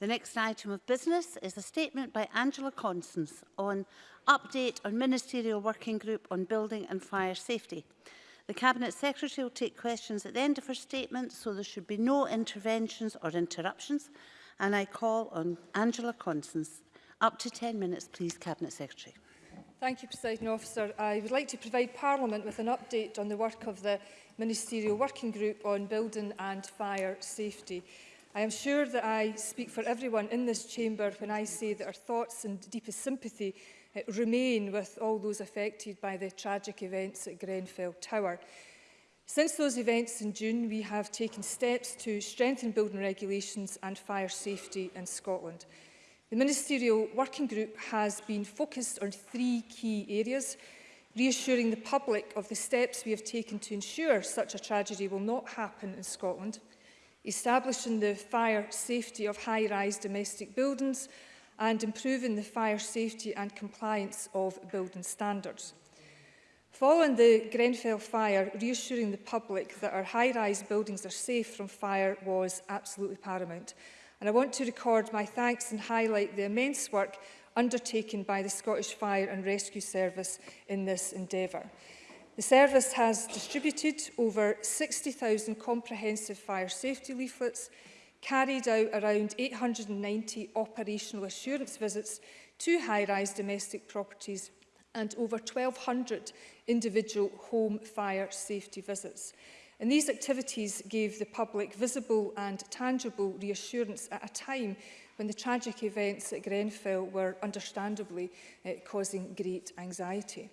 The next item of business is a statement by Angela Constance on update on Ministerial Working Group on Building and Fire Safety. The Cabinet Secretary will take questions at the end of her statement, so there should be no interventions or interruptions. And I call on Angela Constance. Up to 10 minutes, please, Cabinet Secretary. Thank you, President Officer. I would like to provide Parliament with an update on the work of the Ministerial Working Group on Building and Fire Safety. I am sure that I speak for everyone in this chamber when I say that our thoughts and deepest sympathy uh, remain with all those affected by the tragic events at Grenfell Tower. Since those events in June, we have taken steps to strengthen building regulations and fire safety in Scotland. The Ministerial Working Group has been focused on three key areas, reassuring the public of the steps we have taken to ensure such a tragedy will not happen in Scotland, establishing the fire safety of high-rise domestic buildings and improving the fire safety and compliance of building standards. Following the Grenfell fire, reassuring the public that our high-rise buildings are safe from fire was absolutely paramount. And I want to record my thanks and highlight the immense work undertaken by the Scottish Fire and Rescue Service in this endeavour. The service has distributed over 60,000 comprehensive fire safety leaflets, carried out around 890 operational assurance visits to high-rise domestic properties and over 1,200 individual home fire safety visits. And these activities gave the public visible and tangible reassurance at a time when the tragic events at Grenfell were understandably uh, causing great anxiety.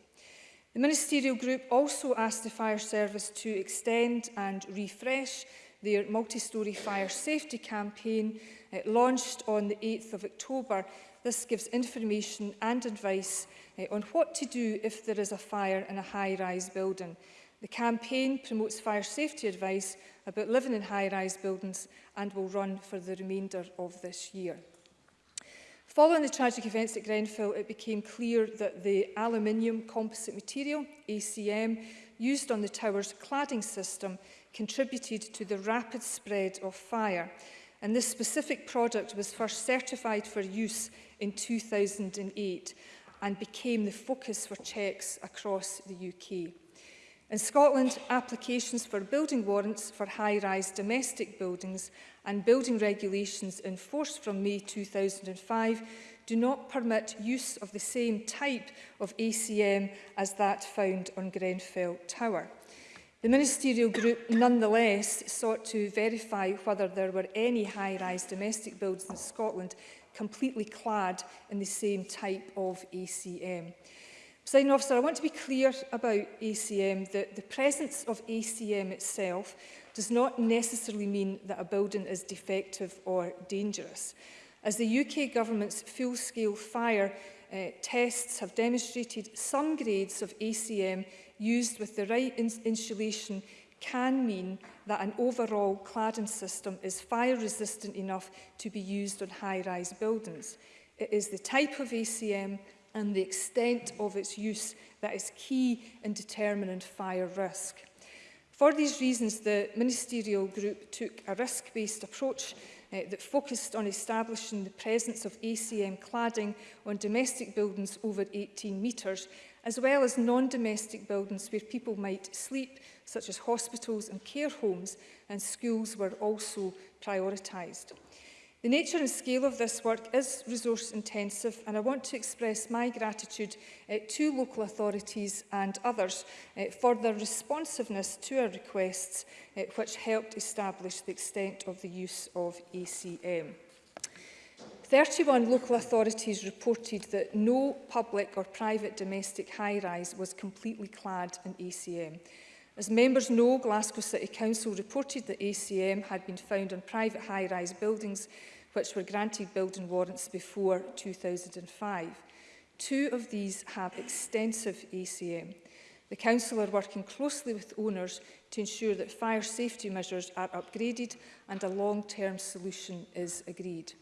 The ministerial group also asked the fire service to extend and refresh their multi-storey fire safety campaign uh, launched on the 8th of October. This gives information and advice uh, on what to do if there is a fire in a high-rise building. The campaign promotes fire safety advice about living in high-rise buildings and will run for the remainder of this year. Following the tragic events at Grenfell, it became clear that the aluminium composite material, ACM, used on the tower's cladding system contributed to the rapid spread of fire. And this specific product was first certified for use in 2008 and became the focus for checks across the UK. In Scotland, applications for building warrants for high-rise domestic buildings and building regulations enforced from May 2005 do not permit use of the same type of ACM as that found on Grenfell Tower. The ministerial group nonetheless sought to verify whether there were any high-rise domestic buildings in Scotland completely clad in the same type of ACM. Presiding officer, I want to be clear about ACM that the presence of ACM itself does not necessarily mean that a building is defective or dangerous. As the UK government's full-scale fire uh, tests have demonstrated, some grades of ACM used with the right ins insulation can mean that an overall cladding system is fire resistant enough to be used on high-rise buildings. It is the type of ACM and the extent of its use that is key in determining fire risk. For these reasons, the ministerial group took a risk-based approach uh, that focused on establishing the presence of ACM cladding on domestic buildings over 18 metres, as well as non-domestic buildings where people might sleep, such as hospitals and care homes, and schools were also prioritised. The nature and scale of this work is resource intensive and I want to express my gratitude uh, to local authorities and others uh, for their responsiveness to our requests uh, which helped establish the extent of the use of ACM. 31 local authorities reported that no public or private domestic high-rise was completely clad in ACM. As members know, Glasgow City Council reported that ACM had been found on private high-rise buildings which were granted building warrants before 2005. Two of these have extensive ACM. The Council are working closely with owners to ensure that fire safety measures are upgraded and a long-term solution is agreed.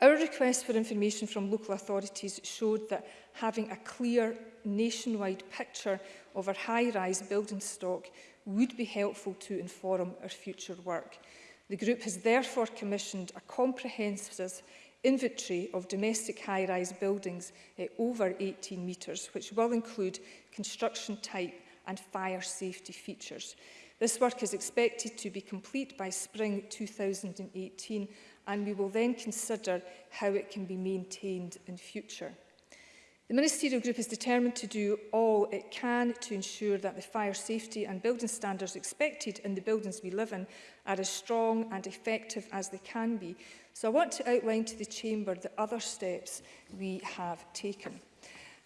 Our request for information from local authorities showed that having a clear nationwide picture of our high-rise building stock would be helpful to inform our future work. The group has therefore commissioned a comprehensive inventory of domestic high-rise buildings eh, over 18 metres, which will include construction type and fire safety features. This work is expected to be complete by spring 2018 and we will then consider how it can be maintained in future. The Ministerial Group is determined to do all it can to ensure that the fire safety and building standards expected in the buildings we live in are as strong and effective as they can be. So I want to outline to the Chamber the other steps we have taken.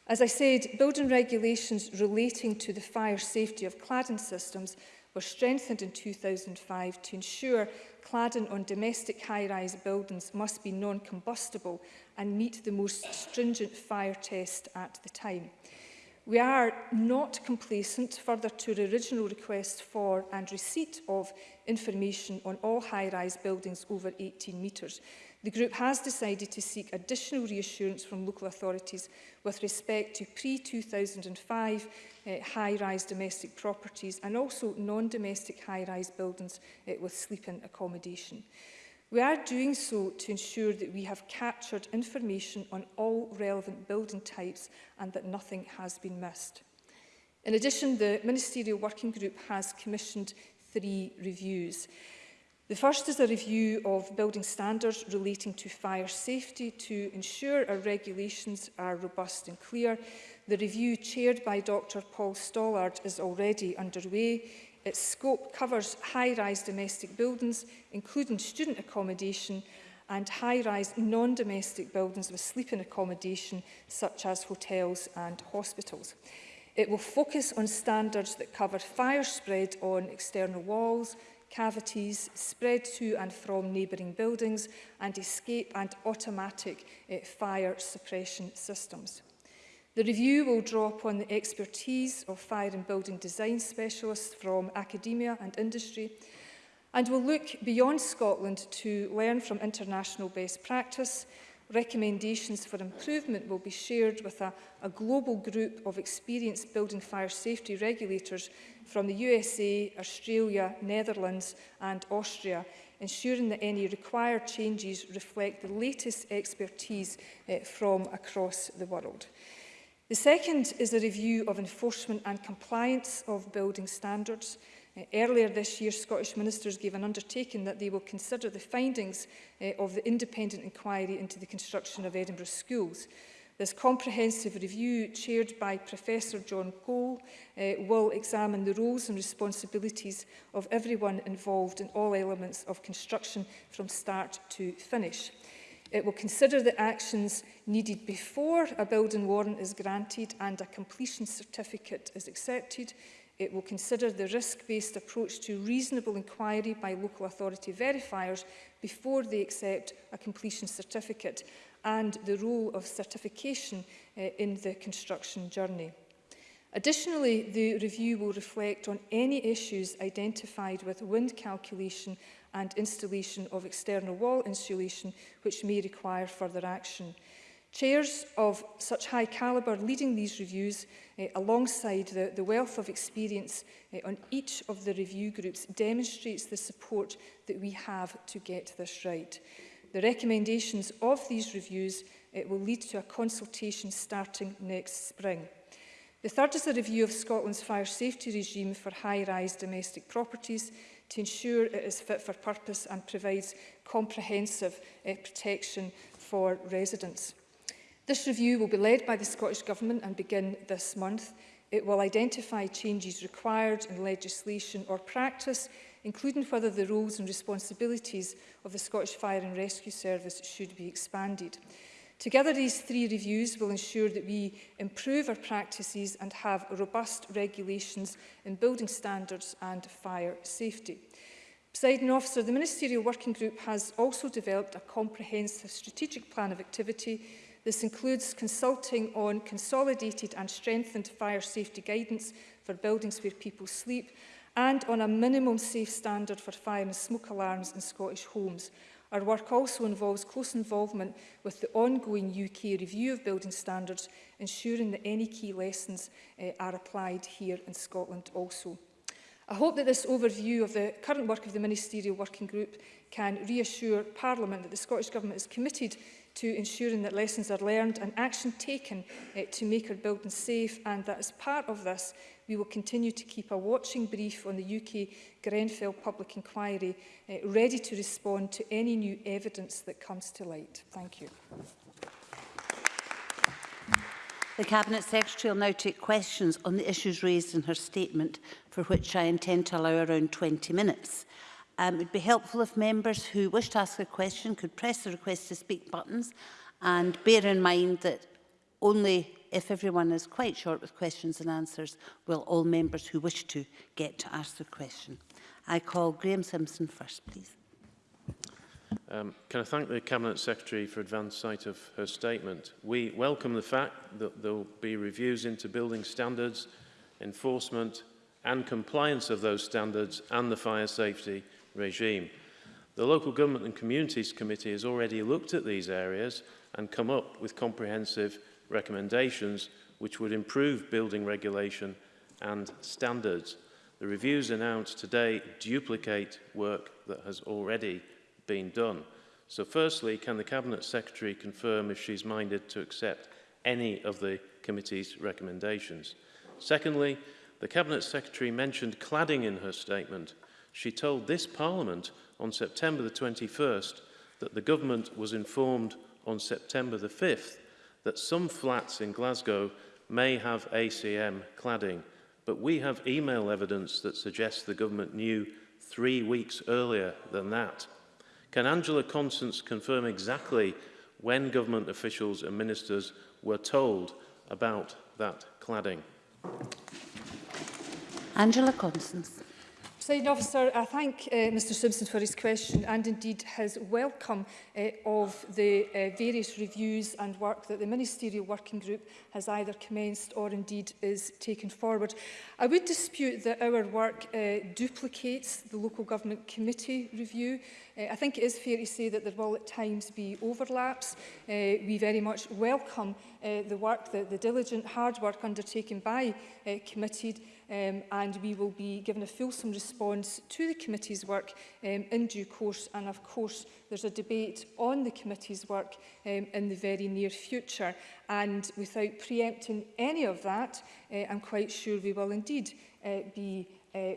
As I said, building regulations relating to the fire safety of cladding systems were strengthened in 2005 to ensure cladding on domestic high-rise buildings must be non-combustible and meet the most stringent fire test at the time. We are not complacent further to the original request for and receipt of information on all high-rise buildings over 18 metres. The group has decided to seek additional reassurance from local authorities with respect to pre-2005 uh, high-rise domestic properties and also non-domestic high-rise buildings uh, with sleeping accommodation. We are doing so to ensure that we have captured information on all relevant building types and that nothing has been missed. In addition, the Ministerial Working Group has commissioned three reviews. The first is a review of building standards relating to fire safety to ensure our regulations are robust and clear. The review chaired by Dr Paul Stollard is already underway. Its scope covers high-rise domestic buildings, including student accommodation and high-rise non-domestic buildings with sleeping accommodation, such as hotels and hospitals. It will focus on standards that cover fire spread on external walls, cavities spread to and from neighbouring buildings and escape and automatic uh, fire suppression systems. The review will draw upon the expertise of fire and building design specialists from academia and industry and will look beyond Scotland to learn from international best practice Recommendations for improvement will be shared with a, a global group of experienced building fire safety regulators from the USA, Australia, Netherlands and Austria, ensuring that any required changes reflect the latest expertise eh, from across the world. The second is a review of enforcement and compliance of building standards. Earlier this year, Scottish ministers gave an undertaking that they will consider the findings uh, of the independent inquiry into the construction of Edinburgh schools. This comprehensive review, chaired by Professor John Cole, uh, will examine the roles and responsibilities of everyone involved in all elements of construction from start to finish. It will consider the actions needed before a building warrant is granted and a completion certificate is accepted. It will consider the risk-based approach to reasonable inquiry by local authority verifiers before they accept a completion certificate and the role of certification uh, in the construction journey. Additionally, the review will reflect on any issues identified with wind calculation and installation of external wall insulation which may require further action. Chairs of such high calibre leading these reviews eh, alongside the, the wealth of experience eh, on each of the review groups demonstrates the support that we have to get this right. The recommendations of these reviews eh, will lead to a consultation starting next spring. The third is a review of Scotland's fire safety regime for high-rise domestic properties to ensure it is fit for purpose and provides comprehensive eh, protection for residents. This review will be led by the Scottish Government and begin this month. It will identify changes required in legislation or practice, including whether the roles and responsibilities of the Scottish Fire and Rescue Service should be expanded. Together, these three reviews will ensure that we improve our practices and have robust regulations in building standards and fire safety. Presiding officer, the Ministerial Working Group has also developed a comprehensive strategic plan of activity This includes consulting on consolidated and strengthened fire safety guidance for buildings where people sleep and on a minimum safe standard for fire and smoke alarms in Scottish homes. Our work also involves close involvement with the ongoing UK review of building standards, ensuring that any key lessons uh, are applied here in Scotland also. I hope that this overview of the current work of the Ministerial Working Group can reassure Parliament that the Scottish Government is committed to ensuring that lessons are learned and action taken uh, to make our buildings safe and that as part of this we will continue to keep a watching brief on the UK Grenfell public inquiry uh, ready to respond to any new evidence that comes to light. Thank you. The Cabinet Secretary will now take questions on the issues raised in her statement, for which I intend to allow around 20 minutes. Um, it would be helpful if members who wish to ask a question could press the request to speak buttons and bear in mind that only if everyone is quite short with questions and answers will all members who wish to get to ask the question. I call Graham Simpson first, please. Um, can I thank the Cabinet Secretary for advance sight of her statement. We welcome the fact that there will be reviews into building standards, enforcement and compliance of those standards and the fire safety regime. The Local Government and Communities Committee has already looked at these areas and come up with comprehensive recommendations which would improve building regulation and standards. The reviews announced today duplicate work that has already been done. So firstly, can the Cabinet Secretary confirm if she's minded to accept any of the committee's recommendations? Secondly, the Cabinet Secretary mentioned cladding in her statement she told this Parliament on September the 21st that the government was informed on September the 5th that some flats in Glasgow may have ACM cladding, but we have email evidence that suggests the government knew 3 weeks earlier than that. Can Angela Constance confirm exactly when government officials and ministers were told about that cladding? Angela Constance. Presiding officer, I thank uh, Mr Simpson for his question and indeed his welcome uh, of the uh, various reviews and work that the ministerial working group has either commenced or indeed is taken forward. I would dispute that our work uh, duplicates the local government committee review. Uh, I think it is fair to say that there will at times be overlaps. Uh, we very much welcome uh, the work, the, the diligent hard work undertaken by uh, committed um, and we will be given a fulsome response to the committee's work um, in due course and of course there's a debate on the committee's work um, in the very near future and without preempting any of that uh, I'm quite sure we will indeed uh, be uh,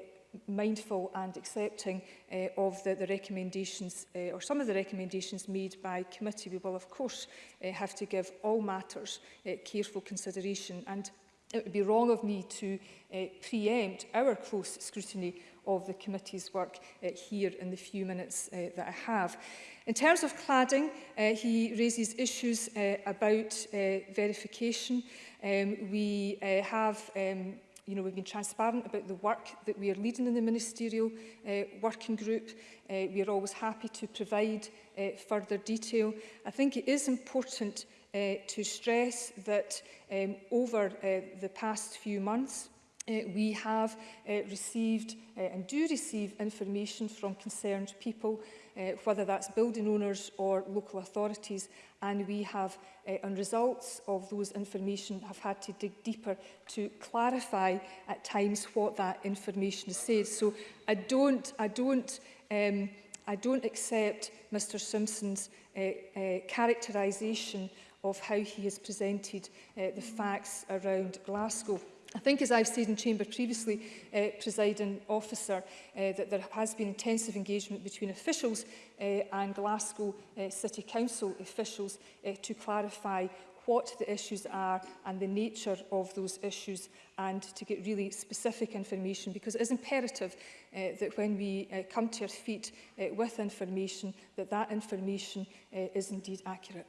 mindful and accepting uh, of the, the recommendations uh, or some of the recommendations made by committee. We will of course uh, have to give all matters uh, careful consideration and it would be wrong of me to uh, preempt our close scrutiny of the committee's work uh, here in the few minutes uh, that I have. In terms of cladding, uh, he raises issues uh, about uh, verification. Um, we uh, have um, you know, we've been transparent about the work that we are leading in the ministerial uh, working group. Uh, we are always happy to provide uh, further detail. I think it is important uh, to stress that um, over uh, the past few months, uh, we have uh, received uh, and do receive information from concerned people, uh, whether that's building owners or local authorities, and we have, uh, on results of those information, have had to dig deeper to clarify at times what that information says. So I don't, I don't, um, I don't accept Mr Simpson's uh, uh, characterisation of how he has presented uh, the mm. facts around Glasgow. I think, as I've said in chamber previously, uh, presiding officer, uh, that there has been intensive engagement between officials uh, and Glasgow uh, City Council officials uh, to clarify what the issues are and the nature of those issues and to get really specific information because it is imperative uh, that when we uh, come to our feet uh, with information that that information uh, is indeed accurate.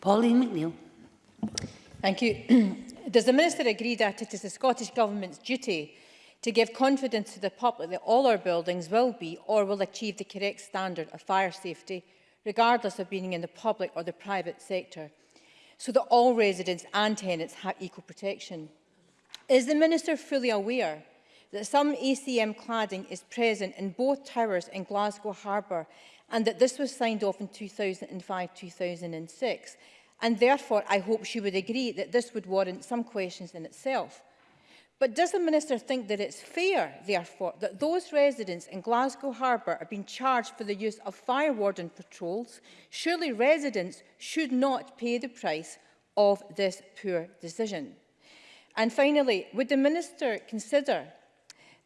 Pauline McNeill. Thank you. Does the Minister agree that it is the Scottish Government's duty to give confidence to the public that all our buildings will be or will achieve the correct standard of fire safety, regardless of being in the public or the private sector, so that all residents and tenants have equal protection? Is the Minister fully aware that some ACM cladding is present in both towers in Glasgow Harbour and that this was signed off in 2005-2006. And therefore, I hope she would agree that this would warrant some questions in itself. But does the Minister think that it's fair, therefore, that those residents in Glasgow Harbour have been charged for the use of fire warden patrols? Surely residents should not pay the price of this poor decision. And finally, would the Minister consider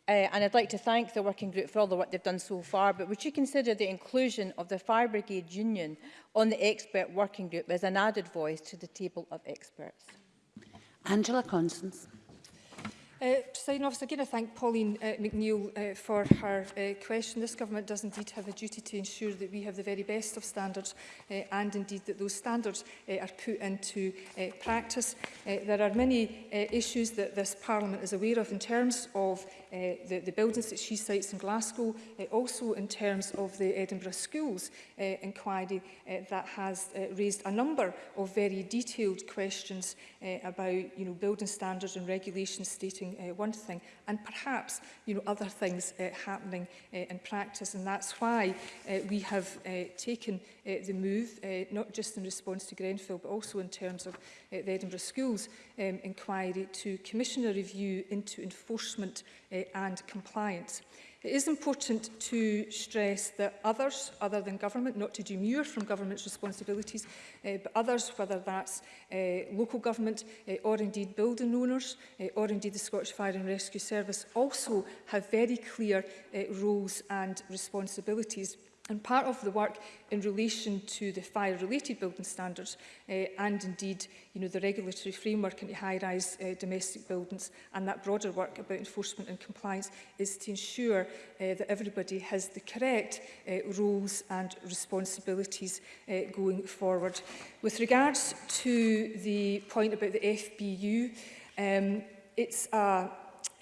Uh, and I'd like to thank the working group for all the work they've done so far, but would you consider the inclusion of the Fire Brigade Union on the expert working group as an added voice to the table of experts? Angela Constance. Uh, President Officer, again I thank Pauline uh, McNeill uh, for her uh, question. This Government does indeed have a duty to ensure that we have the very best of standards uh, and indeed that those standards uh, are put into uh, practice. Uh, there are many uh, issues that this Parliament is aware of in terms of Eh, the, the buildings that she cites in Glasgow, uh, also in terms of the Edinburgh Schools uh, inquiry uh, that has uh, raised a number of very detailed questions uh, about you know, building standards and regulations stating uh, one thing and perhaps you know, other things uh, happening uh, in practice. And that's why uh, we have uh, taken uh, eh, the move, uh, not just in response to Grenfell, but also in terms of uh, the Edinburgh Schools um, inquiry to commission a review into enforcement uh, and compliance. It is important to stress that others, other than government, not to demur from government's responsibilities, uh, but others, whether that's uh, local government uh, or indeed building owners uh, or indeed the Scottish Fire and Rescue Service, also have very clear uh, roles and responsibilities. And part of the work in relation to the fire-related building standards uh, and indeed you know, the regulatory framework into high-rise uh, domestic buildings and that broader work about enforcement and compliance is to ensure uh, that everybody has the correct uh, roles and responsibilities uh, going forward. With regards to the point about the FBU, um, it's a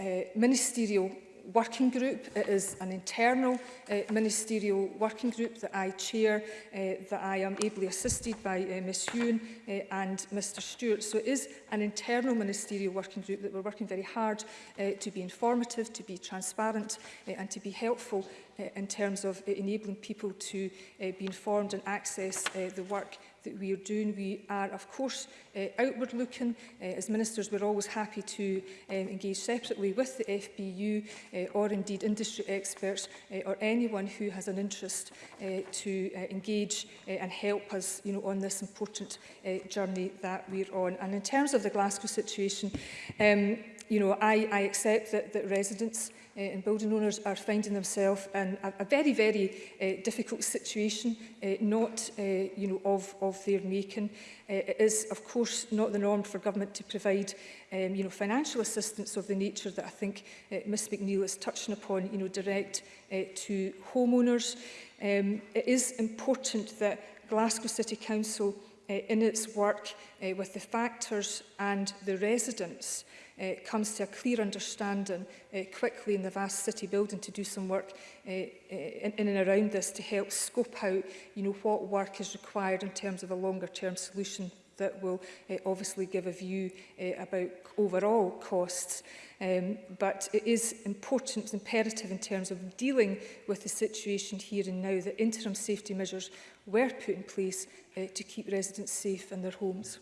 a ministerial working group. It is an internal uh, ministerial working group that I chair, uh, that I am ably assisted by uh, Ms Hewn uh, and Mr Stewart. So it is an internal ministerial working group that we're working very hard uh, to be informative, to be transparent uh, and to be helpful uh, in terms of uh, enabling people to uh, be informed and access uh, the work that we are doing. We are, of course, uh, outward looking. Uh, as ministers, we're always happy to um, engage separately with the FBU uh, or indeed industry experts uh, or anyone who has an interest uh, to uh, engage uh, and help us you know, on this important uh, journey that we're on. And in terms of the Glasgow situation, um, you know, I, I accept that, that residents uh, and building owners are finding themselves in a, a very, very uh, difficult situation, uh, not uh, you know, of, of their making. Uh, it is, of course, not the norm for government to provide um, you know, financial assistance of the nature that I think uh, Ms McNeill is touching upon, you know, direct uh, to homeowners. Um, it is important that Glasgow City Council uh, in its work uh, with the factors and the residents uh, comes to a clear understanding uh, quickly in the vast city building to do some work uh, in, in and around this to help scope out you know, what work is required in terms of a longer term solution that will uh, obviously give a view uh, about overall costs. Um, but it is important, imperative in terms of dealing with the situation here and now that interim safety measures were put in place uh, to keep residents safe in their homes.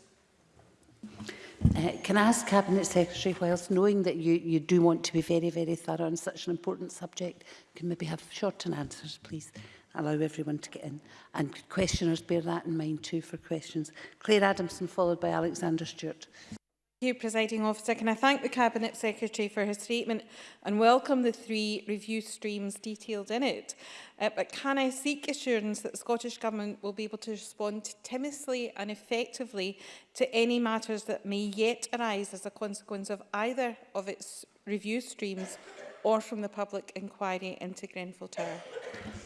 Uh, can I ask Cabinet Secretary, whilst knowing that you, you do want to be very, very thorough on such an important subject, can maybe have shortened answers, please? Allow everyone to get in. And questioners, bear that in mind too for questions. Claire Adamson, followed by Alexander Stewart. Thank you, Presiding Officer. Can I thank the Cabinet Secretary for her statement and welcome the three review streams detailed in it. Uh, but can I seek assurance that the Scottish Government will be able to respond timidly and effectively to any matters that may yet arise as a consequence of either of its review streams or from the public inquiry into Grenfell Tower?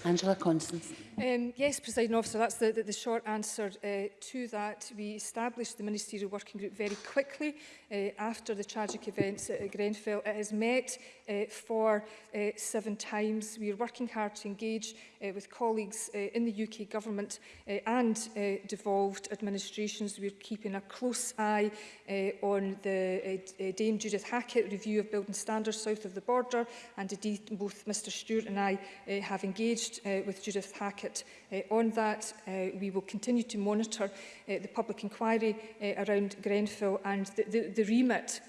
Angela Constance. Um, yes, President Officer, that's the, the, the short answer uh, to that. We established the Ministerial Working Group very quickly uh, after the tragic events at Grenfell. It has met uh, for uh, seven times. We are working hard to engage uh, with colleagues uh, in the UK Government uh, and uh, devolved administrations. We are keeping a close eye uh, on the uh, uh Dame Judith Hackett review of building standards south of the border and indeed both Mr Stewart and I uh, have engaged engaged uh, with Judith Hackett uh, on that. Uh, we will continue to monitor uh, the public inquiry uh, around Grenfell and the, the, the remit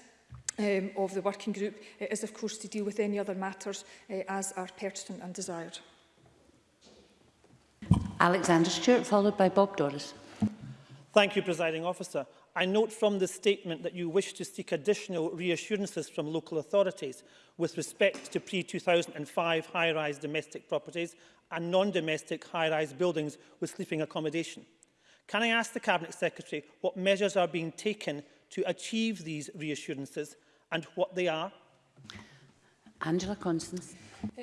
um, of the working group uh, is of course to deal with any other matters uh, as are pertinent and desired. Alexander Stewart, followed by Bob Doris. Thank you, Presiding Officer. I note from the statement that you wish to seek additional reassurances from local authorities with respect to pre-2005 high-rise domestic properties and non-domestic high-rise buildings with sleeping accommodation. Can I ask the Cabinet Secretary what measures are being taken to achieve these reassurances and what they are? Angela Constance.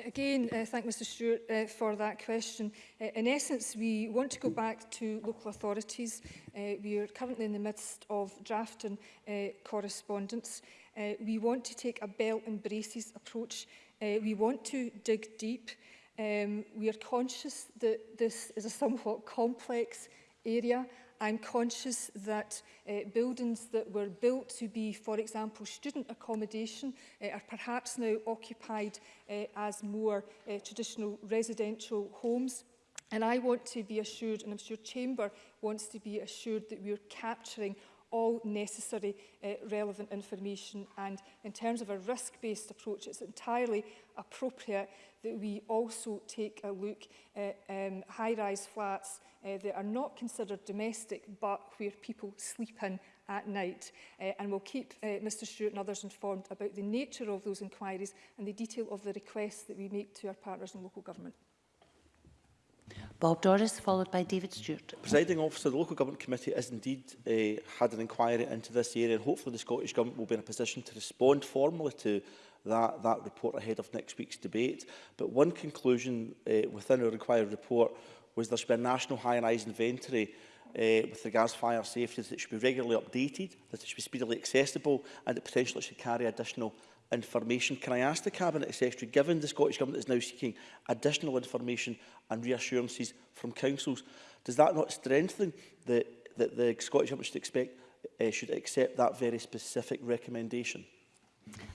Again, uh, thank Mr Stewart uh, for that question. Uh, in essence, we want to go back to local authorities. Uh, we are currently in the midst of drafting uh, correspondence. Uh, we want to take a belt and braces approach. Uh, we want to dig deep. Um, we are conscious that this is a somewhat complex area I'm conscious that uh, buildings that were built to be, for example, student accommodation uh, are perhaps now occupied uh, as more uh, traditional residential homes. And I want to be assured, and I'm sure Chamber wants to be assured that we're capturing all necessary uh, relevant information. And in terms of a risk-based approach, it's entirely appropriate that we also take a look at um, high-rise flats uh, that are not considered domestic, but where people sleep in at night. Uh, and we'll keep uh, Mr Stewart and others informed about the nature of those inquiries and the detail of the requests that we make to our partners in local government. Bob Doris, followed by David Stewart. Presiding officer, the Local Government Committee has indeed uh, had an inquiry into this area and hopefully the Scottish Government will be in a position to respond formally to that, that report ahead of next week's debate. But one conclusion uh, within our inquiry report was there's be a national high rise inventory uh, with regards to fire safety that should be regularly updated, that it should be speedily accessible and that potentially should carry additional information. Can I ask the Cabinet Secretary, given the Scottish Government is now seeking additional information and reassurances from councils, does that not strengthen the, that the Scottish Government should expect uh, should accept that very specific recommendation?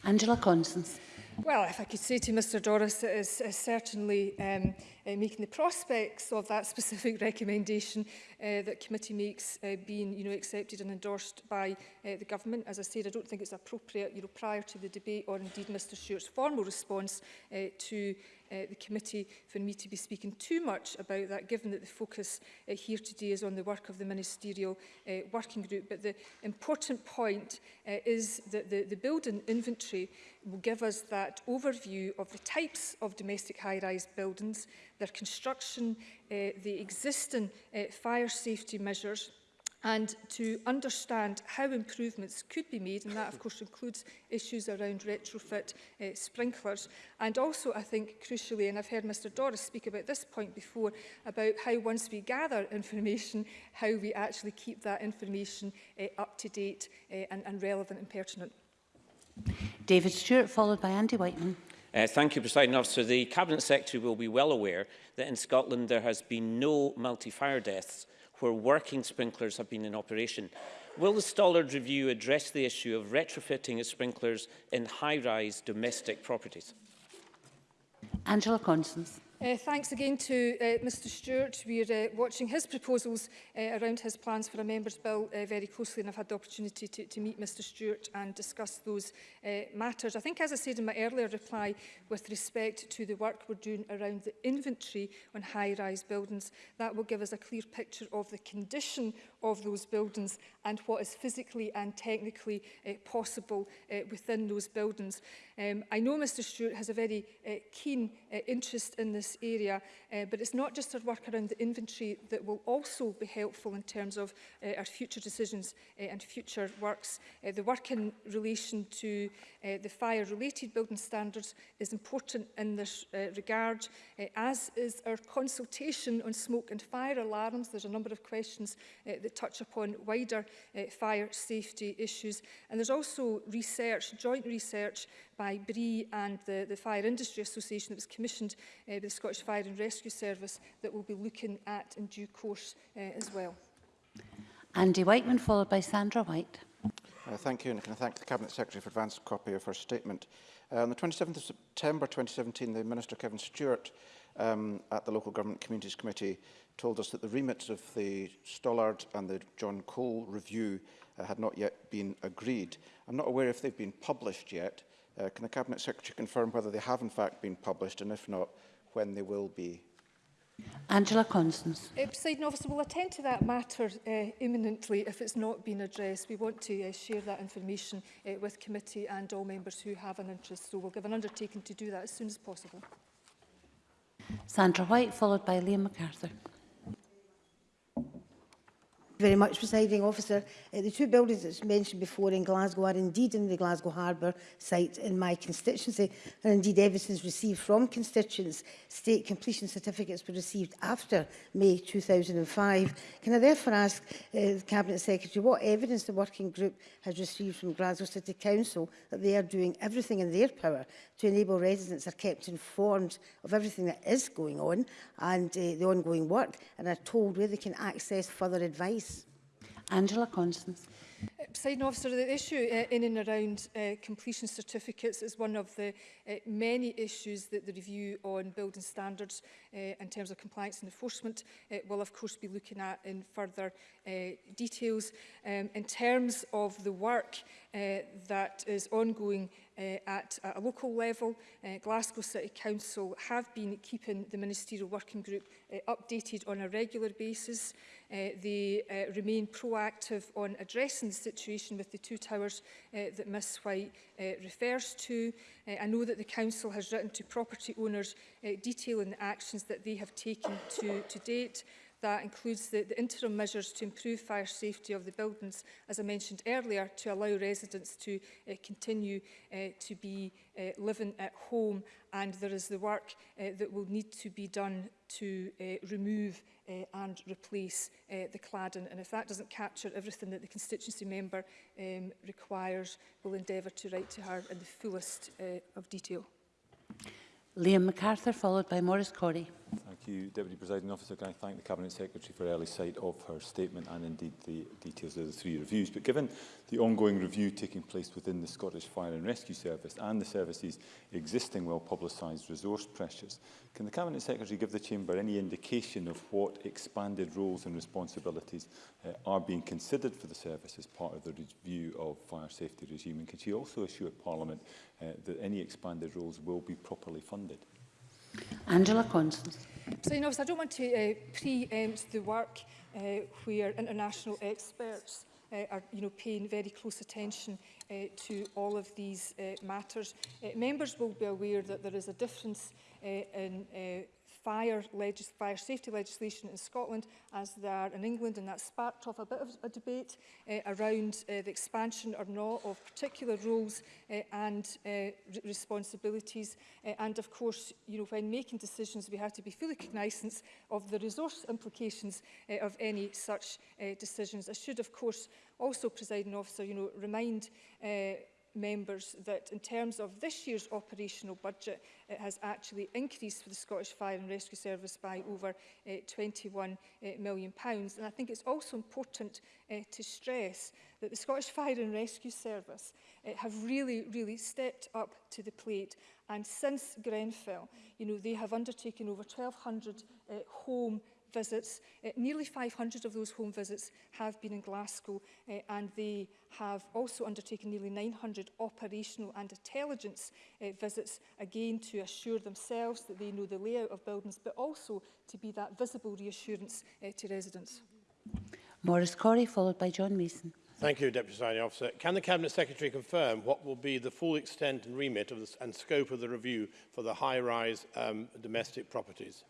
Angela Constance. Well, if I could say to Mr Doris, it is, is certainly um, uh, making the prospects of that specific recommendation uh, that committee makes uh, being you know, accepted and endorsed by uh, the government. As I said, I don't think it's appropriate you know, prior to the debate or indeed Mr Stewart's formal response uh, to uh, the committee for me to be speaking too much about that, given that the focus uh, here today is on the work of the Ministerial uh, Working Group. But the important point uh, is that the, the building inventory will give us that overview of the types of domestic high-rise buildings, their construction, uh, the existing uh, fire safety measures, and to understand how improvements could be made, and that of course includes issues around retrofit uh, sprinklers. And also I think crucially, and I've heard Mr Doris speak about this point before, about how once we gather information, how we actually keep that information uh, up to date uh, and, and relevant and pertinent. David Stewart, followed by Andy Whiteman. Uh, thank you, President Officer. The Cabinet Secretary will be well aware that in Scotland there has been no multi-fire deaths where working sprinklers have been in operation. Will the Stollard Review address the issue of retrofitting of sprinklers in high-rise domestic properties? Angela Constance. Uh, thanks again to uh, Mr Stewart. We're uh, watching his proposals uh, around his plans for a member's bill uh, very closely and I've had the opportunity to, to meet Mr Stewart and discuss those uh, matters. I think as I said in my earlier reply with respect to the work we're doing around the inventory on high-rise buildings, that will give us a clear picture of the condition of those buildings and what is physically and technically uh, possible uh, within those buildings. Um, I know Mr Stewart has a very uh, keen uh, interest in this area, uh, but it's not just our work around the inventory that will also be helpful in terms of uh, our future decisions uh, and future works. Uh, the work in relation to uh, the fire-related building standards is important in this uh, regard, uh, as is our consultation on smoke and fire alarms. There's a number of questions uh, that touch upon wider uh, fire safety issues. And there's also research, joint research, by BRI and the, the Fire Industry Association that was commissioned uh, by the Scottish Fire and Rescue Service that we'll be looking at in due course uh, as well. Andy Whiteman, followed by Sandra White. Uh, thank you, and can I thank the Cabinet Secretary for advance copy of her statement. Uh, on the 27th of September 2017, the Minister Kevin Stewart um, at the Local Government Communities Committee told us that the remits of the Stollard and the John Cole review uh, had not yet been agreed. I'm not aware if they've been published yet, Uh, can the Cabinet Secretary confirm whether they have in fact been published and if not, when they will be? Angela Constance. Uh, President officer, we'll attend to that matter uh, imminently if it's not been addressed. We want to uh, share that information uh, with committee and all members who have an interest, so we'll give an undertaking to do that as soon as possible. Sandra White, followed by Liam MacArthur very much, presiding officer. Uh, the two buildings that's mentioned before in Glasgow are indeed in the Glasgow Harbour site in my constituency, and indeed evidence received from constituents. State completion certificates were received after May 2005. Can I therefore ask uh, the Cabinet Secretary what evidence the working group has received from Glasgow City Council that they are doing everything in their power to enable residents are kept informed of everything that is going on and uh, the ongoing work and are told where they can access further advice Angela Constance. Uh, Presiding officer, the issue uh, in and around uh, completion certificates is one of the uh, many issues that the review on building standards uh, in terms of compliance and enforcement uh, will of course be looking at in further Uh, details um, in terms of the work uh, that is ongoing uh, at, at, a local level. Glasgow City Council have been keeping the Ministerial Working Group updated on a regular basis. they remain proactive on addressing the situation with the two towers that Ms White refers to. I know that the Council has written to property owners detailing the actions that they have taken to, to date. That includes the, the interim measures to improve fire safety of the buildings, as I mentioned earlier, to allow residents to uh, continue uh, to be uh, living at home. And there is the work uh, that will need to be done to uh, remove uh, and replace uh, the cladding. And if that doesn't capture everything that the constituency member um, requires, we'll endeavour to write to her in the fullest uh, of detail. Liam MacArthur, followed by Maurice Corrie. Thank you, Deputy Presiding Officer. Can I thank the Cabinet Secretary for early sight of her statement and indeed the details of the three reviews. But given the ongoing review taking place within the Scottish Fire and Rescue Service and the service's existing well-publicised resource pressures, can the Cabinet Secretary give the Chamber any indication of what expanded roles and responsibilities uh, are being considered for the service as part of the review of fire safety regime? And can she also assure Parliament uh, that any expanded roles will be properly funded? Angela Constance. know, so I don't want to uh, pre-empt the work uh, where international experts uh, are you know, paying very close attention uh, to all of these uh, matters. Uh, members will be aware that there is a difference uh, in uh, fire, legis fire safety legislation in Scotland as there are in England and that sparked off a bit of a debate uh, around uh, the expansion or not of particular roles uh, and uh, re responsibilities uh, and of course you know when making decisions we have to be fully cognizant of the resource implications uh, of any such uh, decisions. I should of course also presiding officer you know remind uh, members that in terms of this year's operational budget, it has actually increased for the Scottish Fire and Rescue Service by over uh, £21 uh, million. Pounds. And I think it's also important uh, to stress that the Scottish Fire and Rescue Service uh, have really, really stepped up to the plate. And since Grenfell, you know, they have undertaken over 1,200 uh, eh, home visits. Uh, nearly 500 of those home visits have been in Glasgow uh, and they have also undertaken nearly 900 operational and intelligence uh, visits, again to assure themselves that they know the layout of buildings, but also to be that visible reassurance uh, to residents. Maurice Corey, followed by John Mason. Thank you, Deputy Signing Officer. Can the Cabinet Secretary confirm what will be the full extent and remit of this, and scope of the review for the high-rise um, domestic properties?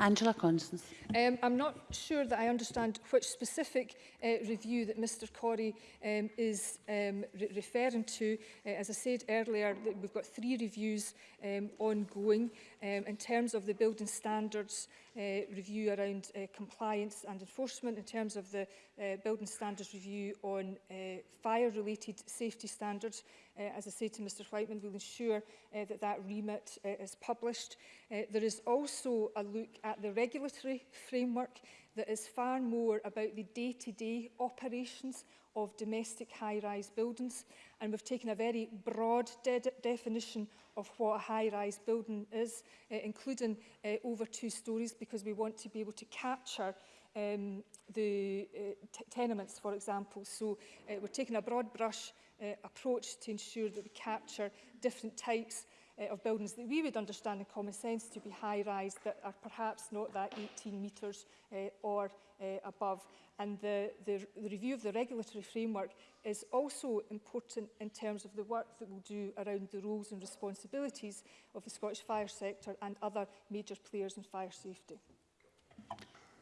Angela Constance. Um, I'm not sure that I understand which specific uh, review that Mr Corey um, is um, re referring to. Uh, as I said earlier, we've got three reviews um, ongoing um, in terms of the building standards uh, review around uh, compliance and enforcement, in terms of the uh, building standards review on uh, fire-related safety standards. Uh, as I say to Mr Whiteman, we'll ensure uh, that that remit uh, is published. Uh, there is also a look at the regulatory framework that is far more about the day-to-day -day operations of domestic high-rise buildings. And we've taken a very broad de definition of what a high-rise building is, uh, including uh, over two stories, because we want to be able to capture um, the uh, tenements, for example. So uh, we're taking a broad brush uh, approach to ensure that we capture different types uh, of buildings that we would understand in common sense to be high-rise that are perhaps not that 18 metres uh, or uh, above. And the, the, the review of the regulatory framework is also important in terms of the work that we'll do around the roles and responsibilities of the Scottish fire sector and other major players in fire safety.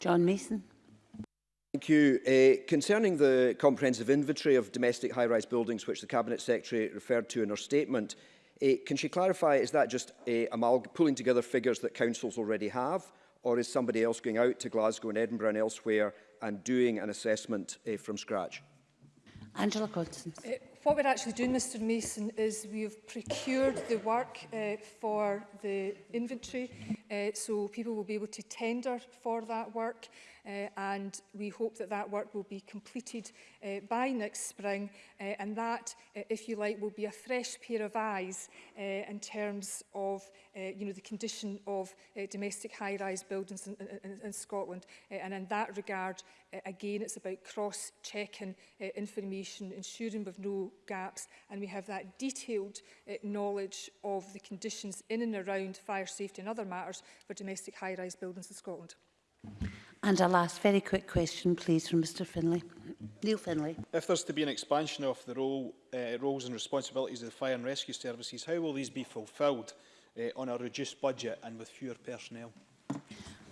John Mason. Thank you. Uh, concerning the comprehensive inventory of domestic high-rise buildings, which the Cabinet Secretary referred to in her statement, Eh, can she clarify, is that just eh, pulling together figures that councils already have, or is somebody else going out to Glasgow and Edinburgh and elsewhere and doing an assessment eh, from scratch? Angela Constance. Uh, what we're actually doing, Mr Mason, is we've procured the work uh, for the inventory, uh, so people will be able to tender for that work uh, and we hope that that work will be completed uh, by next spring uh, and that, uh, if you like, will be a fresh pair of eyes uh, in terms of uh, you know, the condition of uh, domestic high-rise buildings in, in, in Scotland. Uh, and in that regard, uh, again, it's about cross-checking uh, information, ensuring we've no gaps, and we have that detailed uh, knowledge of the conditions in and around fire safety and other matters for domestic high-rise buildings in Scotland. Thank you. And a last very quick question, please, from Mr Finlay. Neil Finlay. If there's to be an expansion of the role, uh, roles and responsibilities of the fire and rescue services, how will these be fulfilled uh, on a reduced budget and with fewer personnel?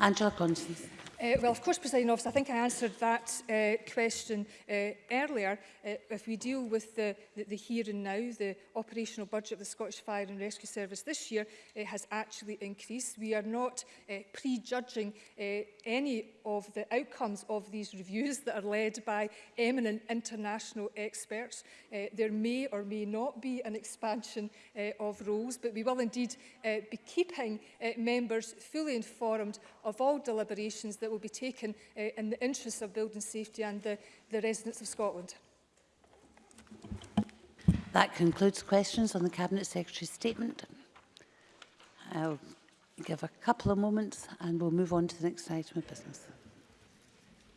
Angela Constance. Uh, well, of course, Presiding Office, I think I answered that uh, question uh, earlier. Uh, if we deal with the, the, the here and now, the operational budget of the Scottish Fire and Rescue Service this year uh, has actually increased. We are not uh, prejudging uh, any of the outcomes of these reviews that are led by eminent international experts. Uh, there may or may not be an expansion uh, of roles, but we will indeed uh, be keeping uh, members fully informed of all deliberations that will be taken uh, in the interests of building safety and the, the residents of Scotland. That concludes questions on the Cabinet Secretary's statement. I'll give a couple of moments and we'll move on to the next item of business.